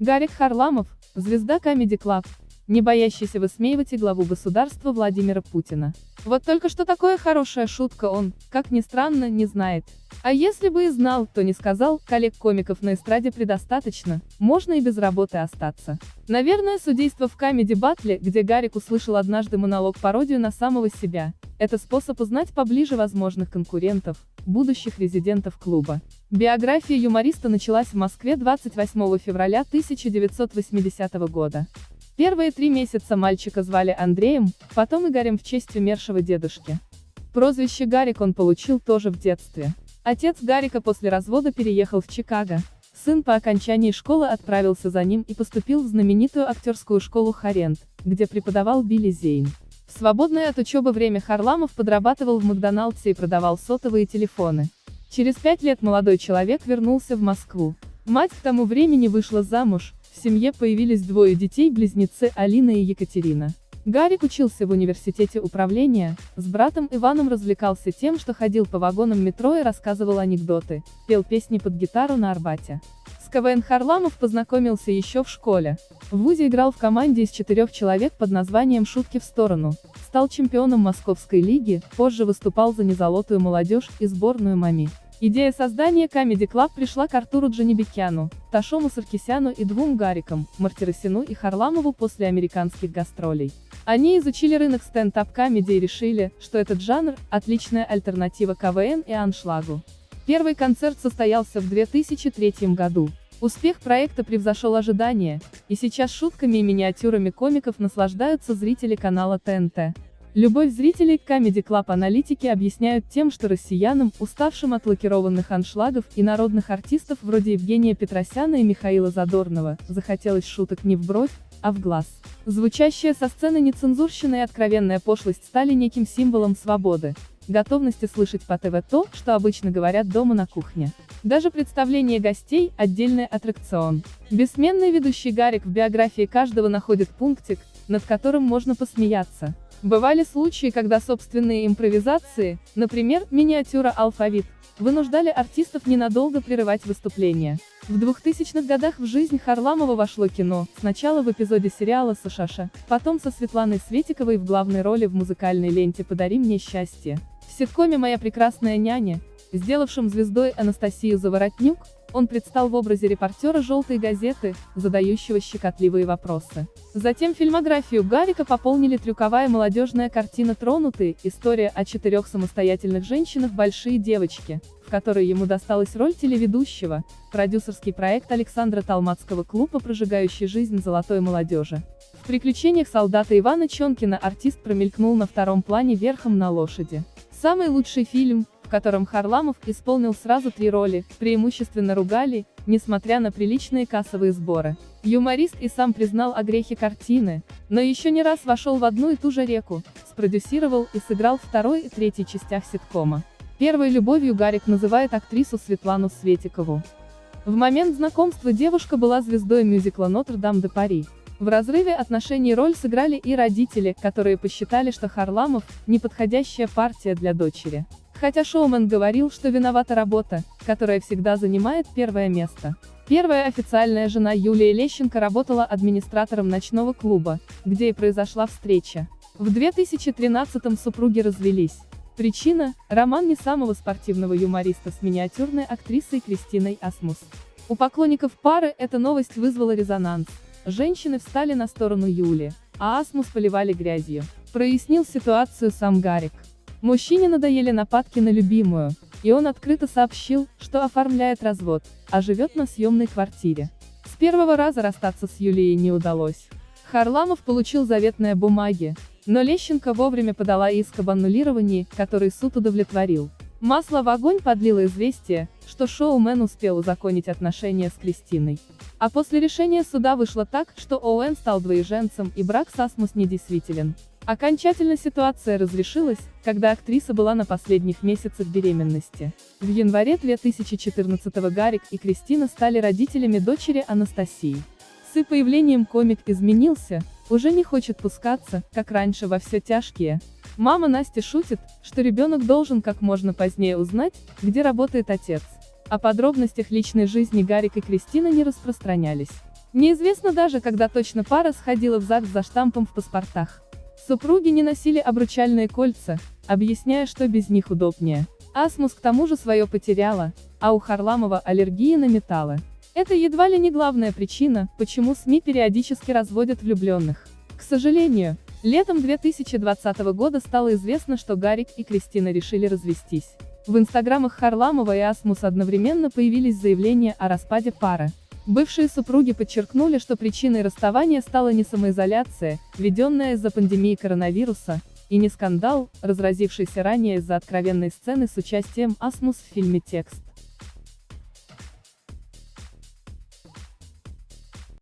Гарик Харламов, звезда Comedy Club, не боящийся высмеивать и главу государства Владимира Путина. Вот только что такое хорошая шутка он, как ни странно, не знает. А если бы и знал, то не сказал, коллег-комиков на эстраде предостаточно, можно и без работы остаться. Наверное, судейство в Камеди Батле, где Гарик услышал однажды монолог-пародию на самого себя, это способ узнать поближе возможных конкурентов, будущих резидентов клуба. Биография юмориста началась в Москве 28 февраля 1980 года. Первые три месяца мальчика звали Андреем, потом Игорем в честь умершего дедушки. Прозвище Гарик он получил тоже в детстве. Отец Гарика после развода переехал в Чикаго. Сын по окончании школы отправился за ним и поступил в знаменитую актерскую школу Харент, где преподавал Билли Зейн. В свободное от учебы время Харламов подрабатывал в Макдоналдсе и продавал сотовые телефоны. Через пять лет молодой человек вернулся в Москву. Мать к тому времени вышла замуж, в семье появились двое детей, близнецы Алина и Екатерина. Гарик учился в университете управления, с братом Иваном развлекался тем, что ходил по вагонам метро и рассказывал анекдоты, пел песни под гитару на Арбате. С КВН Харламов познакомился еще в школе. В ВУЗе играл в команде из четырех человек под названием «Шутки в сторону», стал чемпионом Московской лиги, позже выступал за незолотую молодежь и сборную МАМИ. Идея создания Comedy Club пришла к Артуру Джанибекяну, Ташому Саркисяну и двум Гарикам, Мартиросину и Харламову после американских гастролей. Они изучили рынок стендап-комедии и решили, что этот жанр – отличная альтернатива КВН и аншлагу. Первый концерт состоялся в 2003 году. Успех проекта превзошел ожидания, и сейчас шутками и миниатюрами комиков наслаждаются зрители канала ТНТ. Любовь зрителей к Comedy Club аналитики объясняют тем, что россиянам, уставшим от лакированных аншлагов и народных артистов вроде Евгения Петросяна и Михаила Задорнова, захотелось шуток не в бровь, а в глаз. Звучащая со сцены нецензурщина и откровенная пошлость стали неким символом свободы, готовности слышать по ТВ то, что обычно говорят дома на кухне. Даже представление гостей – отдельный аттракцион. Бессменный ведущий Гарик в биографии каждого находит пунктик, над которым можно посмеяться. Бывали случаи, когда собственные импровизации, например, миниатюра «Алфавит», вынуждали артистов ненадолго прерывать выступление. В 2000-х годах в жизнь Харламова вошло кино, сначала в эпизоде сериала «Сашаша», потом со Светланой Светиковой в главной роли в музыкальной ленте «Подари мне счастье». В ситкоме «Моя прекрасная няня», сделавшем звездой Анастасию Заворотнюк, он предстал в образе репортера «Желтой газеты», задающего щекотливые вопросы. Затем фильмографию Гарика пополнили трюковая молодежная картина «Тронутые», история о четырех самостоятельных женщинах «Большие девочки», в которой ему досталась роль телеведущего, продюсерский проект Александра Талмацкого клуба «Прожигающий жизнь золотой молодежи». В «Приключениях солдата Ивана Чонкина» артист промелькнул на втором плане верхом на лошади. Самый лучший фильм, котором Харламов исполнил сразу три роли, преимущественно ругали, несмотря на приличные кассовые сборы. Юморист и сам признал о грехе картины, но еще не раз вошел в одну и ту же реку, спродюсировал и сыграл второй и третьей частях ситкома. Первой любовью Гарик называет актрису Светлану Светикову. В момент знакомства девушка была звездой мюзикла «Нотр-Дам-де-Пари». В разрыве отношений роль сыграли и родители, которые посчитали, что Харламов – неподходящая партия для дочери. Хотя шоумен говорил, что виновата работа, которая всегда занимает первое место. Первая официальная жена Юлия Лещенко работала администратором ночного клуба, где и произошла встреча. В 2013-м супруги развелись. Причина – роман не самого спортивного юмориста с миниатюрной актрисой Кристиной Асмус. У поклонников пары эта новость вызвала резонанс. Женщины встали на сторону Юли, а Асмус поливали грязью. Прояснил ситуацию сам Гарик. Мужчине надоели нападки на любимую, и он открыто сообщил, что оформляет развод, а живет на съемной квартире. С первого раза расстаться с Юлией не удалось. Харламов получил заветные бумаги, но Лещенко вовремя подала иск об аннулировании, который суд удовлетворил. Масло в огонь подлило известие, что шоумен успел узаконить отношения с Кристиной. А после решения суда вышло так, что Оуэн стал двоеженцем и брак с Асмус недействителен. Окончательно ситуация разрешилась, когда актриса была на последних месяцах беременности. В январе 2014 Гарик и Кристина стали родителями дочери Анастасии. С их появлением комик изменился, уже не хочет пускаться, как раньше во все тяжкие, Мама Насти шутит, что ребенок должен как можно позднее узнать, где работает отец. О подробностях личной жизни Гарик и Кристина не распространялись. Неизвестно даже, когда точно пара сходила в ЗАГС за штампом в паспортах. Супруги не носили обручальные кольца, объясняя, что без них удобнее. Асмус к тому же свое потеряла, а у Харламова аллергия на металлы. Это едва ли не главная причина, почему СМИ периодически разводят влюбленных. К сожалению, летом 2020 года стало известно, что Гарик и Кристина решили развестись. В инстаграмах Харламова и Асмус одновременно появились заявления о распаде пары. Бывшие супруги подчеркнули, что причиной расставания стала не самоизоляция, введенная из-за пандемии коронавируса, и не скандал, разразившийся ранее из-за откровенной сцены с участием Асмус в фильме «Текст».